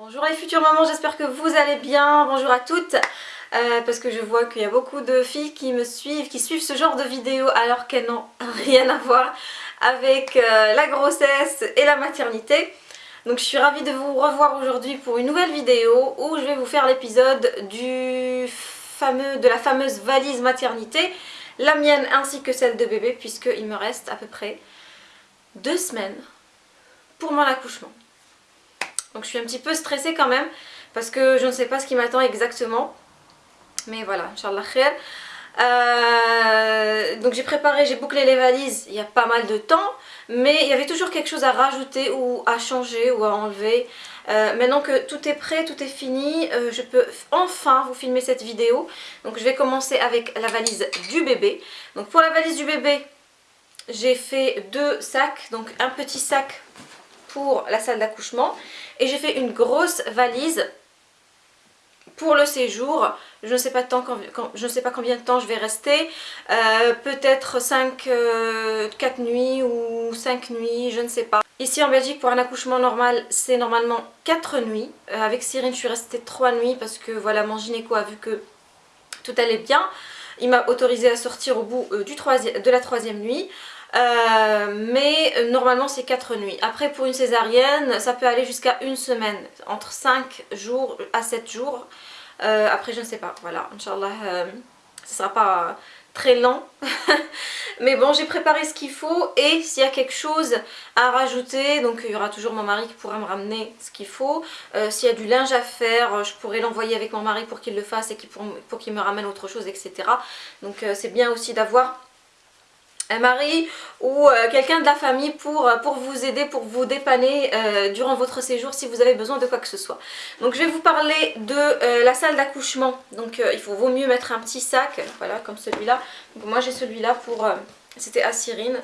Bonjour les futures mamans, j'espère que vous allez bien. Bonjour à toutes. Euh, parce que je vois qu'il y a beaucoup de filles qui me suivent, qui suivent ce genre de vidéos alors qu'elles n'ont rien à voir avec euh, la grossesse et la maternité. Donc je suis ravie de vous revoir aujourd'hui pour une nouvelle vidéo où je vais vous faire l'épisode de la fameuse valise maternité, la mienne ainsi que celle de bébé puisqu'il me reste à peu près deux semaines pour mon accouchement. Donc je suis un petit peu stressée quand même parce que je ne sais pas ce qui m'attend exactement. Mais voilà, Inch'Allah khair. Euh, donc j'ai préparé, j'ai bouclé les valises il y a pas mal de temps mais il y avait toujours quelque chose à rajouter ou à changer ou à enlever euh, maintenant que tout est prêt, tout est fini, euh, je peux enfin vous filmer cette vidéo donc je vais commencer avec la valise du bébé donc pour la valise du bébé j'ai fait deux sacs donc un petit sac pour la salle d'accouchement et j'ai fait une grosse valise pour le séjour. Je ne sais pas, combien de temps je vais rester. Euh, peut-être 5, 4 euh, nuits ou 5 nuits, je ne sais pas. Ici en Belgique pour un accouchement normal c'est normalement 4 nuits. Euh, avec Cyrine je suis restée 3 nuits parce que voilà mon gynéco a vu que tout allait bien. Il m'a autorisé à sortir au bout de la troisième nuit. Euh, mais euh, normalement c'est 4 nuits. Après pour une césarienne ça peut aller jusqu'à une semaine, entre 5 jours à 7 jours. Euh, après je ne sais pas, voilà, Inch'Allah ce sera pas très lent. mais bon j'ai préparé ce qu'il faut et s'il y a quelque chose à rajouter, donc il y aura toujours mon mari qui pourra me ramener ce qu'il faut. s'il y a du linge à faire, je pourrais l'envoyer avec mon mari pour qu'il le fasse et pour qu'il me ramène autre chose, etc. Donc c'est bien aussi d'avoir un mari ou euh, quelqu'un de la famille pour, euh, pour vous aider, pour vous dépanner euh, durant votre séjour si vous avez besoin de quoi que ce soit. Donc je vais vous parler de la salle d'accouchement. Donc il faut, vaut mieux mettre un petit sac, voilà comme celui-là. Moi j'ai celui-là pour, c'était à Cyrine.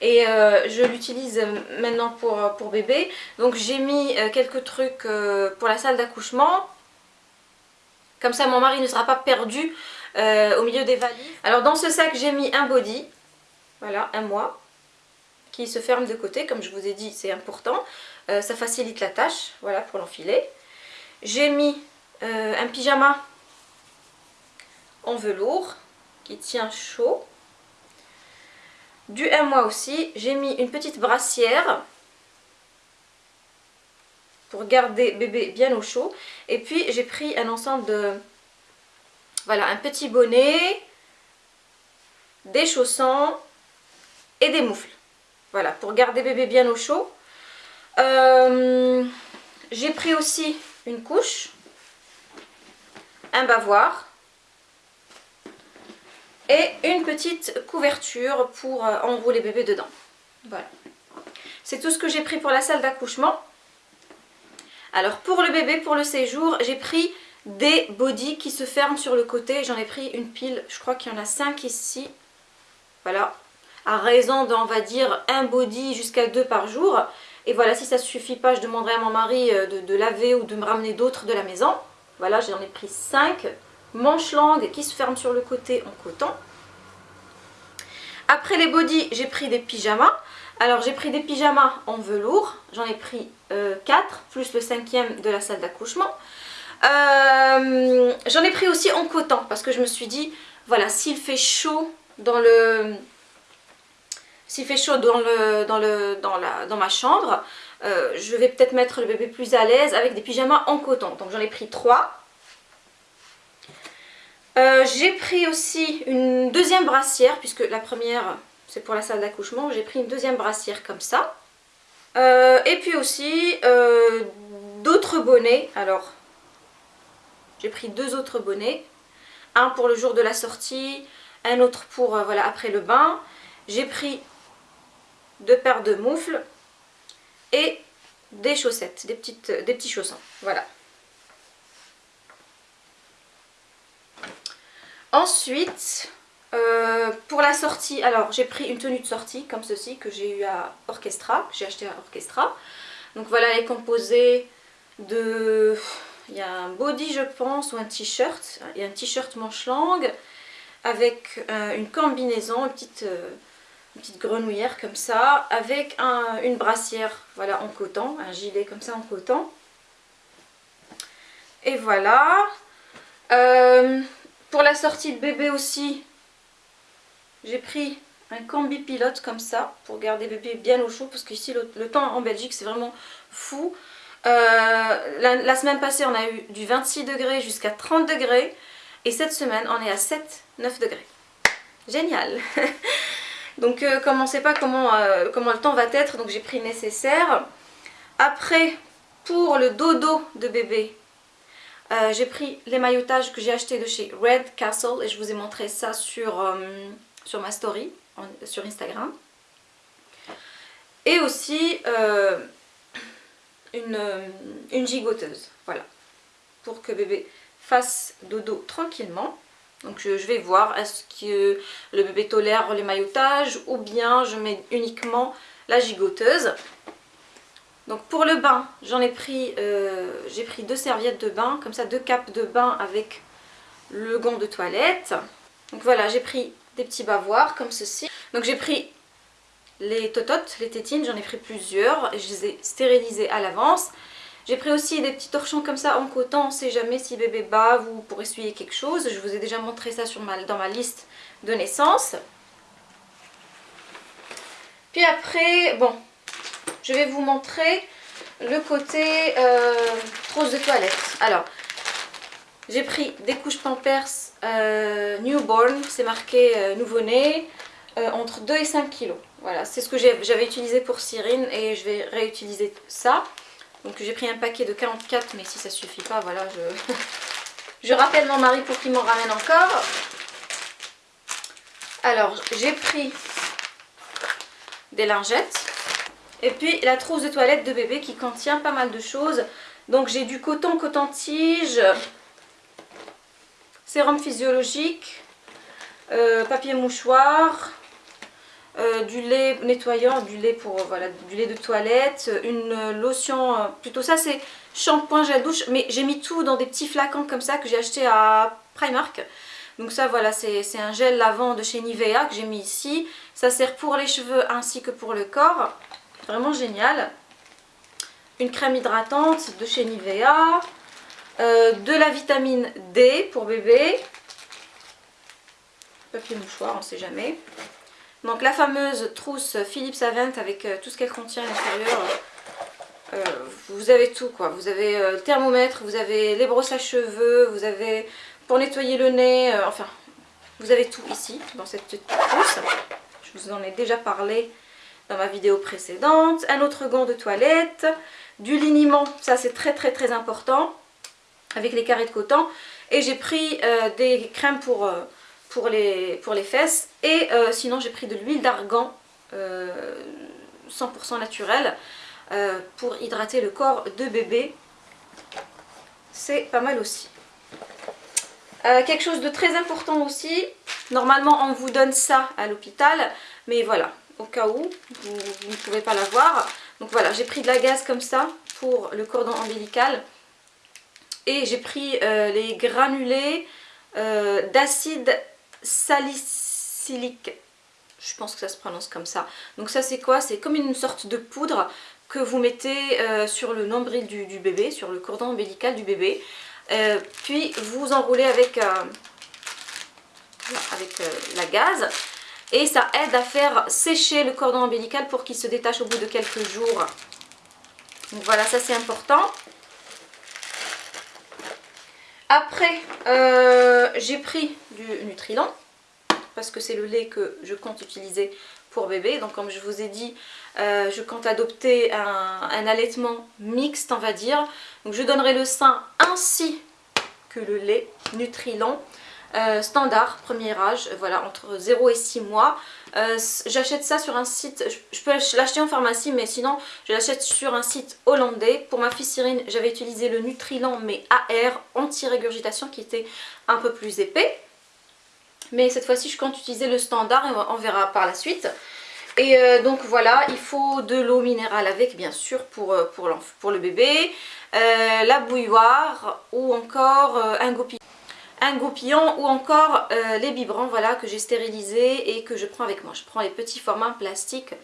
Et je l'utilise maintenant pour bébé. Donc j'ai mis quelques trucs pour la salle d'accouchement. Comme ça mon mari ne sera pas perdu euh, au milieu des valises. Alors dans ce sac j'ai mis un body, voilà un mois, qui se ferme de côté comme je vous ai dit c'est important. Euh, ça facilite la tâche, voilà pour l'enfiler. J'ai mis euh, un pyjama en velours qui tient chaud. Du un mois aussi, j'ai mis une petite brassière pour garder bébé bien au chaud. Et puis j'ai pris un ensemble de voilà, un petit bonnet, des chaussons et des moufles. Voilà, pour garder bébé bien au chaud. Euh, j'ai pris aussi une couche, un bavoir et une petite couverture pour euh, enrouler bébé dedans. Voilà. C'est tout ce que j'ai pris pour la salle d'accouchement. Alors pour le bébé, pour le séjour, j'ai pris des bodys qui se ferment sur le côté. J'en ai pris une pile, je crois qu'il y en a 5 ici. Voilà, à raison d'on va dire un body jusqu'à deux par jour. Et voilà, si ça ne suffit pas, je demanderai à mon mari euh, de, laver ou de me ramener d'autres de la maison. Voilà, j'en ai pris 5 manches longues qui se ferment sur le côté en coton. Après les bodys, j'ai pris des pyjamas. Alors j'ai pris des pyjamas en velours, j'en ai pris 4, euh, plus le cinquième de la salle d'accouchement. Euh, j'en ai pris aussi en coton parce que je me suis dit, voilà, s'il fait chaud dans le... S'il fait chaud dans, le, dans, le, dans, la, dans ma chambre, euh, je vais peut-être mettre le bébé plus à l'aise avec des pyjamas en coton. Donc j'en ai pris trois. Euh, j'ai pris aussi une deuxième brassière, puisque la première c'est pour la salle d'accouchement. J'ai pris une deuxième brassière comme ça. et puis aussi d'autres bonnets. Alors j'ai pris deux autres bonnets. Un pour le jour de la sortie, un autre pour euh, voilà, après le bain. J'ai pris deux paires de moufles et des chaussettes, des, petites, des petits chaussons. Voilà. Ensuite, euh, pour la sortie, alors j'ai pris une tenue de sortie comme ceci que j'ai eu à Orchestra, j'ai acheté à Orchestra. Donc voilà, elle est composée de il y a un body je pense ou un t-shirt. Il y a un t-shirt manche longue avec euh, une combinaison, une petite, euh, une petite grenouillère comme ça, avec une brassière voilà, en coton, un gilet comme ça en coton. Et voilà. Euh, pour la sortie de bébé aussi, j'ai pris un combi pilote comme ça pour garder bébé bien au chaud parce qu'ici le, le, temps en Belgique c'est vraiment fou. Euh, la, semaine passée on a eu du 26 degrés jusqu'à 30 degrés et cette semaine on est à 7-9 degrés. Génial Donc euh, comme on ne sait pas comment, comment le temps va être donc j'ai pris nécessaire. Après pour le dodo de bébé euh, j'ai pris les maillotages que j'ai achetés de chez Red Castle et je vous ai montré ça sur, euh, sur ma story, sur Instagram. Et aussi euh, une, une gigoteuse, voilà, pour que bébé fasse dodo tranquillement. Donc je, je vais voir est-ce que le bébé tolère les maillotages ou bien je mets uniquement la gigoteuse. Donc pour le bain, j'en ai pris, euh, j'ai pris deux serviettes de bain, comme ça deux capes de bain avec le gant de toilette. Donc voilà, j'ai pris des petits bavoirs comme ceci. Donc j'ai pris les tototes, les tétines, j'en ai pris plusieurs je les ai stérilisées à l'avance. J'ai pris aussi des petits torchons comme ça en coton, on sait jamais si bébé bave ou pour essuyer quelque chose. Je vous ai déjà montré ça sur ma, dans ma liste de naissance. Puis après, bon, je vais vous montrer le côté euh, trousse de toilette. Alors, j'ai pris des couches Pampers euh, Newborn, c'est marqué euh, nouveau-né, entre 2 et 5 kilos. Voilà, c'est ce que j'avais utilisé pour Cyrine et je vais réutiliser ça. Donc j'ai pris un paquet de 44, mais si ça suffit pas, voilà, je, je rappelle mon mari pour qu'il m'en ramène encore. Alors, j'ai pris des lingettes. Et puis la trousse de toilette de bébé qui contient pas mal de choses. Donc j'ai du coton, coton-tige, sérum physiologique, euh, papier mouchoir, euh, du lait nettoyant, du lait pour voilà, du lait de toilette, une lotion, euh, plutôt ça c'est shampoing, gel douche, mais j'ai mis tout dans des petits flacons comme ça que j'ai acheté à Primark. Donc ça voilà, c'est un gel lavant de chez Nivea que j'ai mis ici. Ça sert pour les cheveux ainsi que pour le corps. Vraiment génial. Une crème hydratante de chez Nivea. Euh, de la vitamine D pour bébé. Papier mouchoir, on ne sait jamais. Donc la fameuse trousse Philips Avent avec euh, tout ce qu'elle contient à l'intérieur. Euh, vous avez tout quoi. Vous avez le thermomètre, vous avez les brosses à cheveux, vous avez pour nettoyer le nez, enfin vous avez tout ici dans cette petite trousse. Je vous en ai déjà parlé dans ma vidéo précédente. Un autre gant de toilette, du liniment, ça c'est très très très important, avec les carrés de coton. Et j'ai pris euh, des crèmes pour, euh, pour, les, pour les fesses. Et euh, sinon j'ai pris de l'huile d'argan 100% naturelle pour hydrater le corps de bébé. C'est pas mal aussi. quelque chose de très important aussi, normalement on vous donne ça à l'hôpital, mais voilà, au cas où vous, ne pouvez pas l'avoir. Donc voilà, j'ai pris de la gaz comme ça pour le cordon ombilical. Et j'ai pris euh, les granulés euh, d'acide salicylique. Je pense que ça se prononce comme ça. Donc ça c'est quoi? C'est comme une sorte de poudre que vous mettez euh, sur le nombril du, bébé, sur le cordon ombilical du bébé. puis vous enroulez avec, avec la gaz et ça aide à faire sécher le cordon ombilical pour qu'il se détache au bout de quelques jours. Donc voilà, ça c'est important. Après, euh, j'ai pris du Nutrilon parce que c'est le lait que je compte utiliser pour bébé. Donc comme je vous ai dit, euh, je compte adopter un, allaitement mixte, on va dire. Donc je donnerai le sein ainsi que le lait Nutrilon. Euh, standard, premier âge, voilà, entre 0 et 6 mois. Euh, j'achète ça sur un site, je, peux l'acheter en pharmacie, mais sinon je l'achète sur un site hollandais. Pour ma fille Cyrine, j'avais utilisé le Nutrilan, mais AR, anti-régurgitation, qui était un peu plus épais. Mais cette fois-ci, je compte utiliser le standard et on verra par la suite. Et euh, donc voilà, il faut de l'eau minérale avec bien sûr pour, pour, pour le bébé, la bouilloire ou encore un gopi. Un goupillon ou encore les biberons voilà, que j'ai stérilisés et que je prends avec moi. Je prends les petits formats plastiques,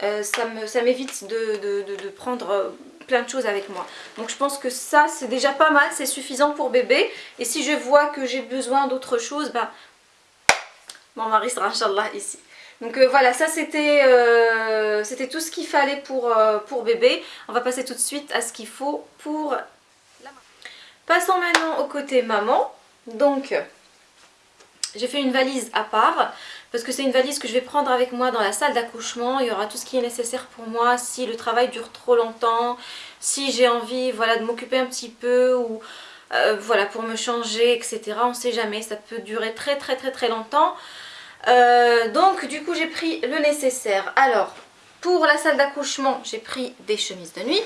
ça m'évite de, prendre plein de choses avec moi. Donc je pense que ça c'est déjà pas mal, c'est suffisant pour bébé. Et si je vois que j'ai besoin d'autre chose, bah, mon mari sera Inch'Allah ici. Donc euh, voilà, ça euh, c'était tout ce qu'il fallait pour, euh, pour bébé. On va passer tout de suite à ce qu'il faut pour la maman. Passons maintenant au côté maman. Donc, j'ai fait une valise à part parce que c'est une valise que je vais prendre avec moi dans la salle d'accouchement. Il y aura tout ce qui est nécessaire pour moi si le travail dure trop longtemps, si j'ai envie voilà, de m'occuper un petit peu ou voilà, pour me changer, etc. On ne sait jamais, ça peut durer très très très très longtemps. Euh, donc du coup j'ai pris le nécessaire. Alors pour la salle d'accouchement j'ai pris des chemises de nuit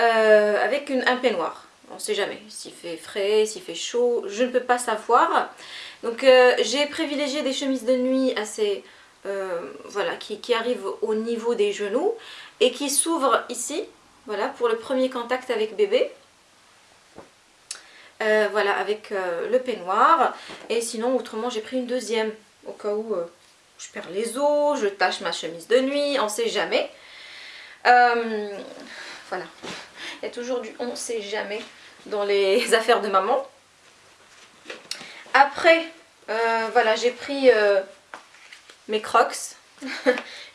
euh, avec un peignoir. On ne sait jamais s'il fait frais, s'il fait chaud, je ne peux pas savoir. Donc euh, j'ai privilégié des chemises de nuit assez... voilà, qui, qui arrivent au niveau des genoux et qui s'ouvrent ici, voilà, pour le premier contact avec bébé. Euh, voilà, avec euh, le peignoir. Et sinon, autrement, j'ai pris une deuxième. Au cas où euh, je perds les os, je tâche ma chemise de nuit, on sait jamais. voilà. Il y a toujours du on sait jamais dans les affaires de maman. Après, voilà, j'ai pris mes crocs.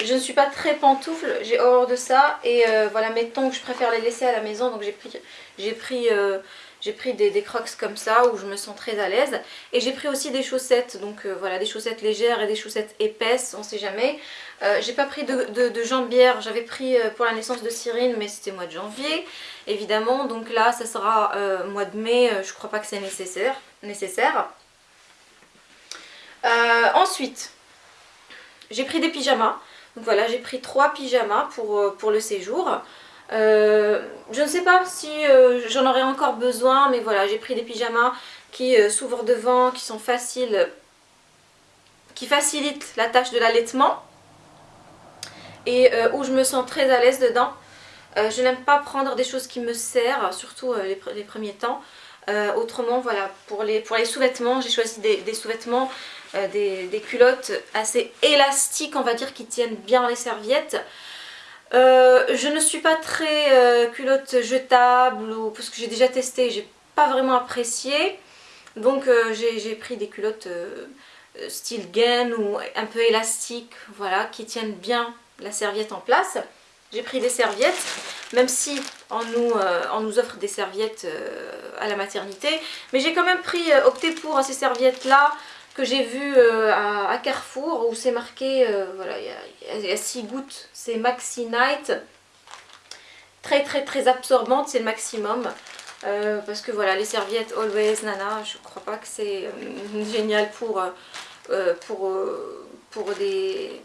je ne suis pas très pantoufle, j'ai horreur de ça. Et voilà, mes tongs, je préfère les laisser à la maison. Donc j'ai pris, j'ai pris j'ai pris des, crocs comme ça où je me sens très à l'aise. Et j'ai pris aussi des chaussettes, donc euh, voilà, des chaussettes légères et des chaussettes épaisses, on sait jamais. Euh, j'ai pas pris de, de, j'avais pris euh, pour la naissance de Cyrine, mais c'était mois de janvier, évidemment. Donc là, ça sera mois de mai, je crois pas que c'est nécessaire. nécessaire. ensuite, j'ai pris des pyjamas. Donc voilà, j'ai pris trois pyjamas pour, pour le séjour. Euh, je ne sais pas si euh, j'en aurais encore besoin, mais voilà, j'ai pris des pyjamas qui euh, s'ouvrent devant, qui sont faciles, qui facilitent la tâche de l'allaitement et où je me sens très à l'aise dedans. je n'aime pas prendre des choses qui me serrent, surtout les, premiers temps. autrement, voilà, pour les, sous-vêtements, j'ai choisi des, sous-vêtements, des, culottes assez élastiques, on va dire, qui tiennent bien les serviettes. Euh, je ne suis pas très euh, culotte jetable ou, parce que j'ai déjà testé j'ai pas vraiment apprécié. Donc euh, j'ai pris des culottes style gaine ou un peu élastiques, voilà, qui tiennent bien la serviette en place. J'ai pris des serviettes, même si on nous, on nous offre des serviettes à la maternité. Mais j'ai quand même pris, opté pour ces serviettes là que j'ai vu euh, à, Carrefour où c'est marqué, euh, voilà, il y, a 6 gouttes, c'est Maxi Night. Très très très absorbante, c'est le maximum. Euh, parce que voilà, les serviettes Always Nana, je crois pas que c'est génial pour, pour, pour des...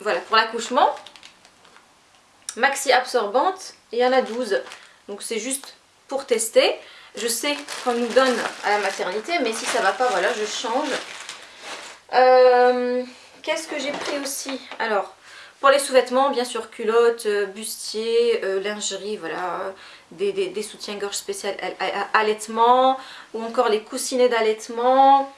Voilà, pour l'accouchement. Maxi absorbante, il y en a 12. Donc c'est juste pour tester. Je sais qu'on nous donne à la maternité, mais si ça va pas, voilà, je change. Euh, qu'est-ce que j'ai pris aussi? Alors, pour les sous-vêtements, bien sûr, culottes, euh, bustier, euh, lingerie, voilà, des, soutiens-gorge spécial allaitement, ou encore les coussinets d'allaitement.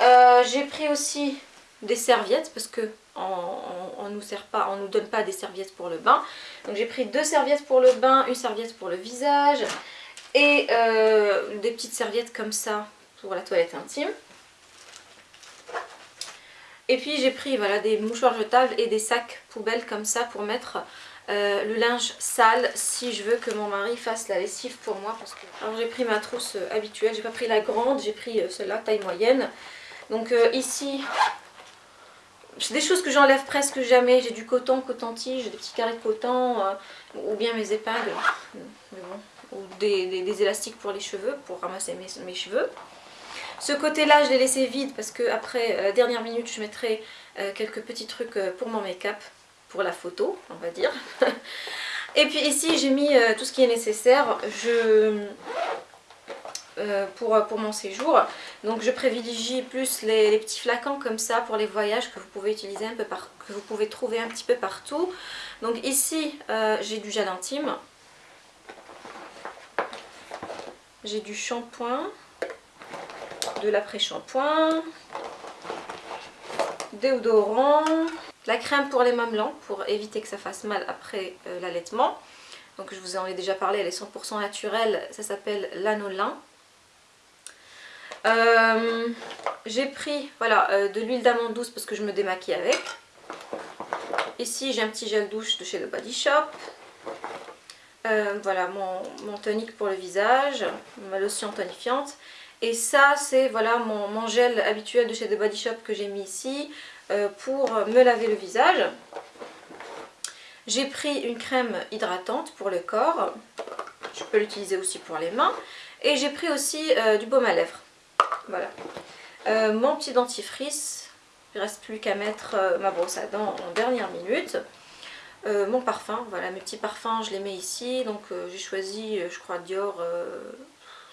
j'ai pris aussi des serviettes, parce que on, nous sert pas, on nous donne pas des serviettes pour le bain. Donc j'ai pris deux serviettes pour le bain, une serviette pour le visage, et des petites serviettes comme ça pour la toilette intime. Et puis j'ai pris voilà, des mouchoirs jetables et des sacs poubelles comme ça pour mettre euh, le linge sale si je veux que mon mari fasse la lessive pour moi. Alors j'ai pris ma trousse euh, habituelle, j'ai pas pris la grande, j'ai pris euh, celle-là, taille moyenne. Donc ici, c'est des choses que j'enlève presque jamais. J'ai du coton, coton-tige, des petits carrés de coton, ou bien mes épingles, ou des, élastiques pour les cheveux, pour ramasser mes cheveux. Ce côté-là, je l'ai laissé vide parce que après la dernière minute, je mettrai euh, quelques petits trucs euh, pour mon make-up, pour la photo, on va dire. Et puis ici, j'ai mis euh, tout ce qui est nécessaire pour, pour mon séjour. Donc je privilégie plus les, petits flacons comme ça pour les voyages que vous pouvez utiliser un peu que vous pouvez trouver un petit peu partout. Donc ici, j'ai du gel intime. J'ai du shampoing de l'après-shampoing, déodorant, la crème pour les mamelons pour éviter que ça fasse mal après euh, l'allaitement. Donc je vous en ai déjà parlé, elle est 100% naturelle, ça s'appelle l'anolin. Euh, j'ai pris voilà, euh, de l'huile d'amande douce parce que je me démaquille avec. Ici j'ai un petit gel douche de chez The Body Shop. Voilà mon, tonique pour le visage, ma lotion tonifiante. Et ça c'est voilà mon, gel habituel de chez The Body Shop que j'ai mis ici. Euh, pour me laver le visage. J'ai pris une crème hydratante pour le corps. Je peux l'utiliser aussi pour les mains. Et j'ai pris aussi euh, du baume à lèvres. Voilà. Euh, mon petit dentifrice. Il ne reste plus qu'à mettre ma brosse à dents en dernière minute. Mon parfum, voilà mes petits parfums, je les mets ici. Donc j'ai choisi, je crois, Dior.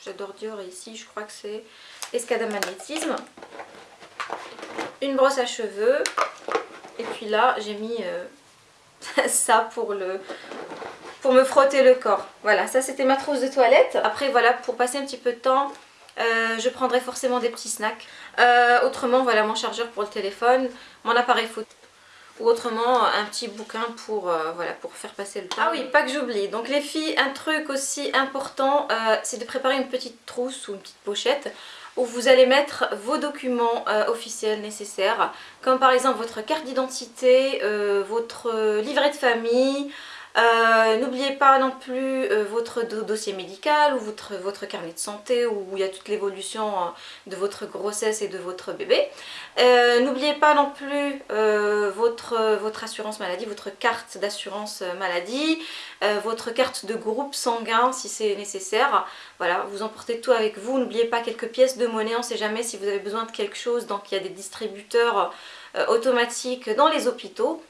J'adore Dior ici, je crois que c'est Escada Magnétisme. Une brosse à cheveux. Et puis là j'ai mis euh, ça pour le pour me frotter le corps. Voilà ça c'était ma trousse de toilette. Après voilà pour passer un petit peu de temps euh, je prendrai forcément des petits snacks. Euh, autrement voilà mon chargeur pour le téléphone mon appareil photo ou autrement un petit bouquin pour, voilà, pour faire passer le temps. Ah oui, pas que j'oublie. Donc les filles, un truc aussi important, c'est de préparer une petite trousse ou une petite pochette où vous allez mettre vos documents euh, officiels nécessaires, comme par exemple votre carte d'identité, euh, votre livret de famille, euh, n'oubliez pas non plus euh, votre dossier médical ou votre, carnet de santé où il y a toute l'évolution euh, de votre grossesse et de votre bébé. N'oubliez pas non plus votre, votre assurance maladie, votre carte d'assurance maladie, votre carte de groupe sanguin si c'est nécessaire. Voilà, vous emportez tout avec vous. N'oubliez pas quelques pièces de monnaie, on ne sait jamais si vous avez besoin de quelque chose. Donc il y a des distributeurs automatiques dans les hôpitaux.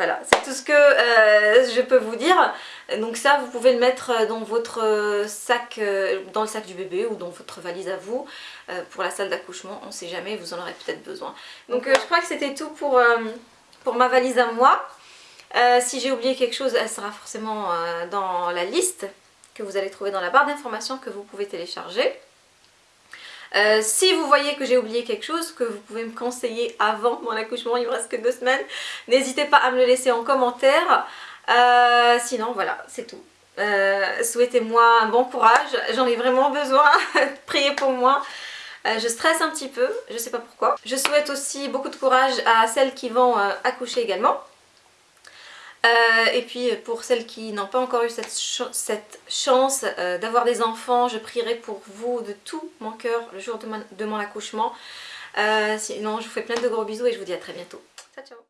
Voilà, c'est tout ce que euh, je peux vous dire. Donc ça, vous pouvez le mettre dans votre sac, euh, dans le sac du bébé ou dans votre valise à vous euh, pour la salle d'accouchement. On ne sait jamais, vous en aurez peut-être besoin. Donc je crois que c'était tout pour, pour ma valise à moi. si j'ai oublié quelque chose, elle sera forcément dans la liste que vous allez trouver dans la barre d'informations que vous pouvez télécharger. Euh, si vous voyez que j'ai oublié quelque chose, que vous pouvez me conseiller avant mon accouchement, il me reste que deux semaines, n'hésitez pas à me le laisser en commentaire. Euh, sinon voilà, c'est tout. Euh, souhaitez-moi un bon courage, j'en ai vraiment besoin, priez pour moi. je stresse un petit peu, je sais pas pourquoi. Je souhaite aussi beaucoup de courage à celles qui vont accoucher également. Euh, et puis pour celles qui n'ont pas encore eu cette, chance euh, d'avoir des enfants, je prierai pour vous de tout mon cœur le jour de mon, accouchement. Euh, sinon je vous fais plein de gros bisous et je vous dis à très bientôt. Ciao ciao